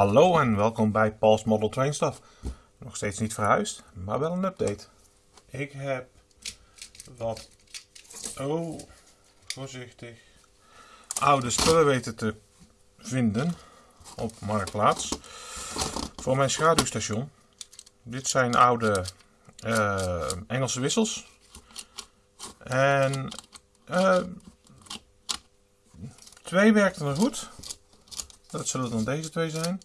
Hallo en welkom bij Paul's Model Train Stuff. Nog steeds niet verhuisd, maar wel een update. Ik heb wat, oh, voorzichtig, oude spullen weten te vinden op Marktplaats voor mijn schaduwstation. Dit zijn oude uh, Engelse wissels. En uh, twee werkten er goed. Dat zullen dan deze twee zijn.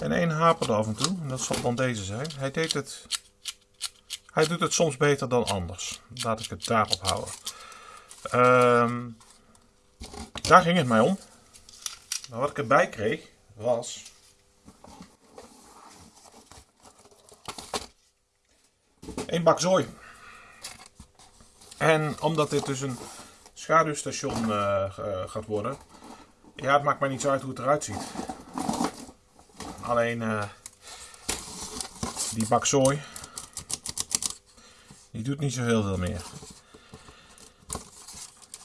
En één haperde af en toe. En dat zal dan deze zijn. Hij deed het... Hij doet het soms beter dan anders. Laat ik het daarop houden. Um, daar ging het mij om. Maar wat ik erbij kreeg was... Een bak zooi. En omdat dit dus een schaduwstation uh, gaat worden, ja, het maakt mij niet zo uit hoe het eruit ziet. Alleen uh, die bak zooi, die doet niet zo heel veel meer.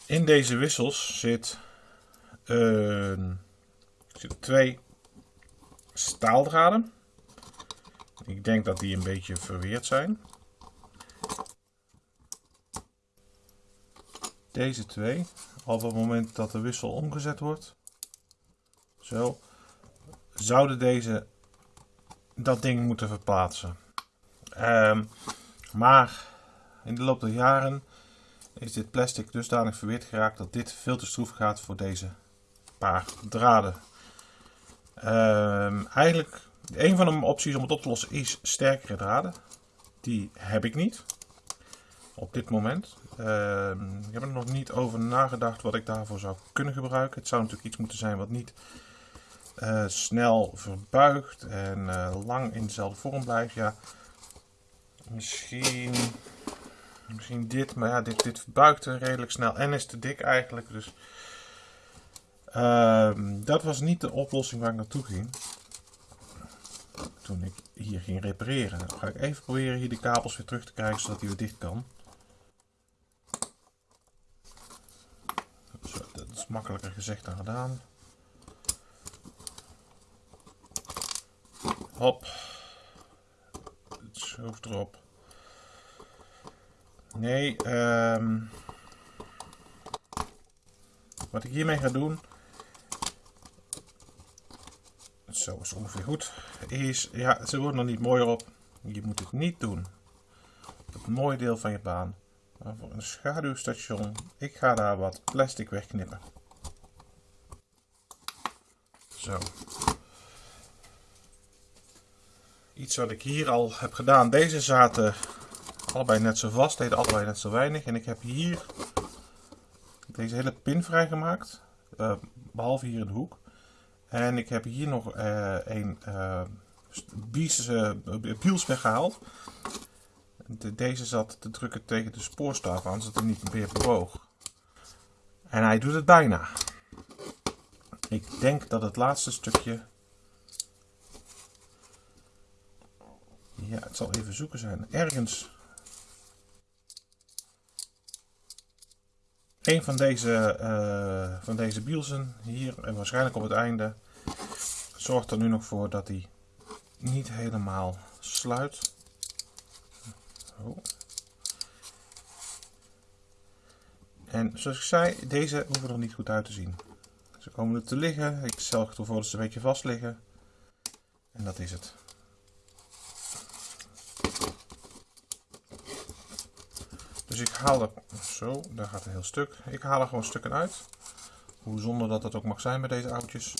In deze wissels zit, zit twee staaldraden. Ik denk dat die een beetje verweerd zijn. Deze twee, op het moment dat de wissel omgezet wordt, zo. Zouden deze dat ding moeten verplaatsen. Um, maar in de loop der jaren is dit plastic dusdanig verweerd geraakt dat dit veel te stroef gaat voor deze paar draden. Um, eigenlijk, een van de opties om het op te lossen is sterkere draden. Die heb ik niet. Op dit moment. Um, ik heb er nog niet over nagedacht wat ik daarvoor zou kunnen gebruiken. Het zou natuurlijk iets moeten zijn wat niet uh, snel verbuigt en uh, lang in dezelfde vorm blijft. Ja, misschien, misschien dit, maar ja, dit, dit verbuigt redelijk snel en is te dik eigenlijk. Dus uh, dat was niet de oplossing waar ik naartoe ging. Toen ik hier ging repareren. Dan ga ik even proberen hier de kabels weer terug te krijgen zodat hij weer dicht kan. Dat is makkelijker gezegd dan gedaan. Hop. Het schroef erop. Nee, um, wat ik hiermee ga doen. Zo is ongeveer goed. Is, ja, ze worden nog niet mooier op. Je moet het niet doen. Het mooie deel van je baan. Voor een schaduwstation. Ik ga daar wat plastic wegknippen. Zo. Iets wat ik hier al heb gedaan. Deze zaten allebei net zo vast, deden allebei net zo weinig. En ik heb hier deze hele pin vrijgemaakt. Uh, behalve hier in de hoek. En ik heb hier nog uh, een uh, bies, biels weggehaald. De, deze zat te drukken tegen de spoorstaaf aan, zodat hij niet meer bewoog. En hij doet het bijna. Ik denk dat het laatste stukje Ja, het zal even zoeken zijn. Ergens. Een van deze, uh, van deze bielsen hier en waarschijnlijk op het einde zorgt er nu nog voor dat hij niet helemaal sluit. Oh. En zoals ik zei, deze hoeven er niet goed uit te zien. Ze komen er te liggen. Ik zorg ervoor dat ze een beetje vast liggen. En dat is het. Dus ik haal er, zo, daar gaat een heel stuk. Ik haal er gewoon stukken uit. Hoe zonder dat het ook mag zijn bij deze oudjes.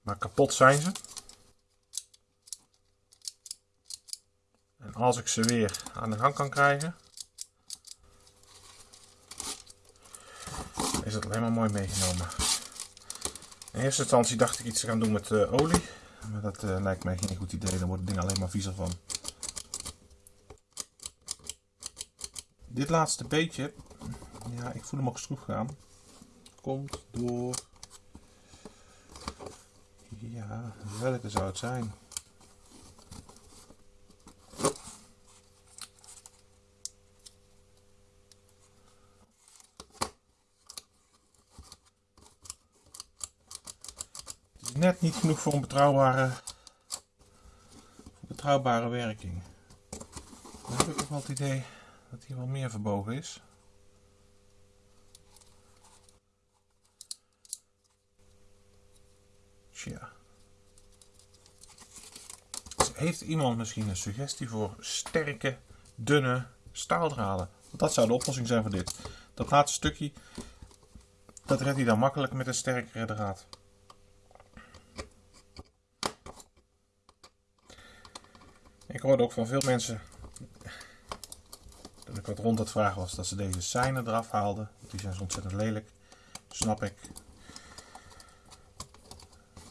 Maar kapot zijn ze. En als ik ze weer aan de gang kan krijgen, is het alleen maar mooi meegenomen. In eerste instantie dacht ik iets te gaan doen met uh, olie. Maar dat uh, lijkt mij geen goed idee. Dan wordt het ding alleen maar viezer van. Dit laatste beetje, ja, ik voel hem ook stroef gaan. Komt door, ja, welke zou het zijn? net niet genoeg voor een betrouwbare, betrouwbare werking. Dan heb ik ook wel het idee dat hier wel meer verbogen is. Tja. Heeft iemand misschien een suggestie voor sterke, dunne staaldraden? Dat zou de oplossing zijn voor dit. Dat laatste stukje, dat redt hij dan makkelijk met een sterkere draad. Ik hoorde ook van veel mensen dat ik wat rond het vragen was dat ze deze seinen eraf haalden. Die zijn zo ontzettend lelijk. Snap ik.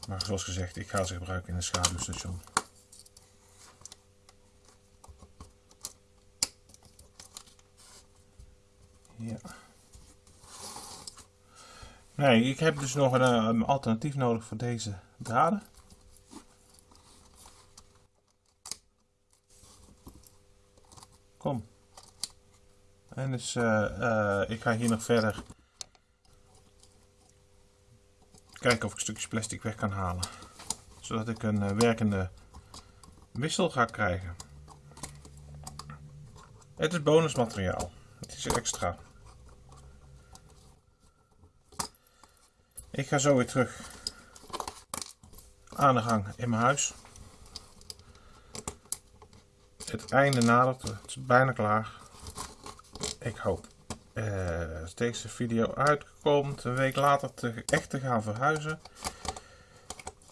Maar zoals gezegd, ik ga ze gebruiken in een schaduwstation. Ja. Nee, ik heb dus nog een, eh, een alternatief nodig voor deze draden. Kom. En dus uh, uh, ik ga hier nog verder kijken of ik stukjes plastic weg kan halen. Zodat ik een werkende wissel ga krijgen. Het is bonusmateriaal. Het is extra. Ik ga zo weer terug aan de gang in mijn huis. Het einde nadert, het is bijna klaar. Ik hoop uh, deze video uitkomt, een week later te, echt te gaan verhuizen.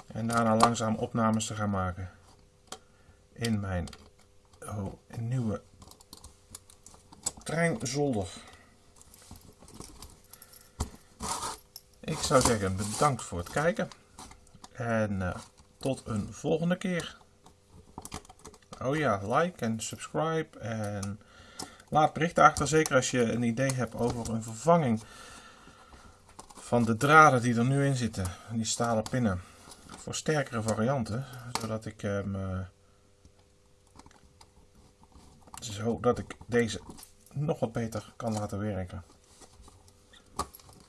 En daarna langzaam opnames te gaan maken in mijn oh, nieuwe treinzolder. Ik zou zeggen bedankt voor het kijken. En uh, tot een volgende keer. Oh ja, like en subscribe. En laat berichten achter. Zeker als je een idee hebt over een vervanging van de draden die er nu in zitten. Die stalen pinnen. Voor sterkere varianten. Zodat ik hem... Uh, zodat ik deze nog wat beter kan laten werken.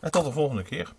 En tot de volgende keer.